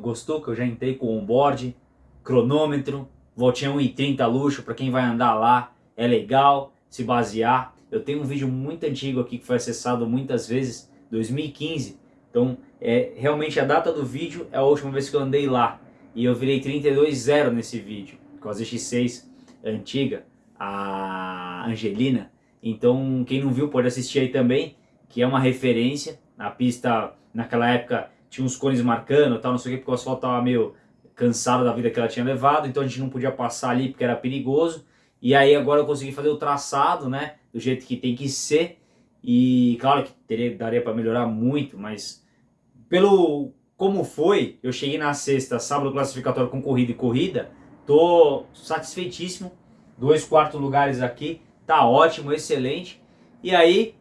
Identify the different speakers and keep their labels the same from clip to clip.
Speaker 1: Gostou que eu já entrei com onboard, cronômetro, voltinha 1,30 luxo para quem vai andar lá, é legal se basear. Eu tenho um vídeo muito antigo aqui que foi acessado muitas vezes, 2015. Então, é, realmente a data do vídeo é a última vez que eu andei lá. E eu virei 32.0 nesse vídeo, com a ZX6 antiga, a Angelina. Então, quem não viu pode assistir aí também, que é uma referência. A pista, naquela época, tinha uns cones marcando tal, não sei o que, porque o asfalto estava meio cansado da vida que ela tinha levado, então a gente não podia passar ali porque era perigoso. E aí agora eu consegui fazer o traçado, né, do jeito que tem que ser. E claro que teria, daria para melhorar muito, mas pelo como foi, eu cheguei na sexta, sábado classificatório com corrida e corrida, tô satisfeitíssimo. Dois quartos lugares aqui, tá ótimo, excelente. E aí,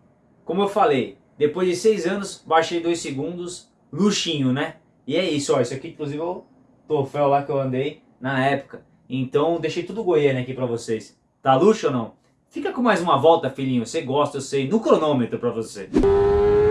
Speaker 1: como eu falei, depois de seis anos, baixei dois segundos, luxinho, né? E é isso, ó, isso aqui inclusive é o troféu lá que eu andei na época. Então deixei tudo Goiânia aqui pra vocês. Tá luxo ou não? Fica com mais uma volta, filhinho. Você gosta, eu sei, no cronômetro pra você. Bom,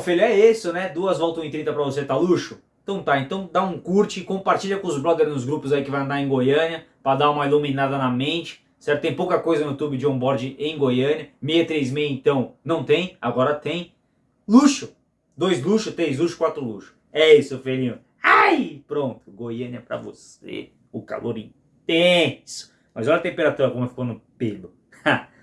Speaker 1: filho, é isso, né? Duas voltas em 30 pra você, tá luxo? Então tá, então dá um curte, compartilha com os brothers nos grupos aí que vai andar em Goiânia, pra dar uma iluminada na mente, certo? Tem pouca coisa no YouTube de onboard em Goiânia, 636 então não tem, agora tem. Luxo! Dois luxo, três luxo, quatro luxo. É isso, filhinho. Ai! Pronto, Goiânia pra você. O calor intenso. Mas olha a temperatura como ficou no pelo.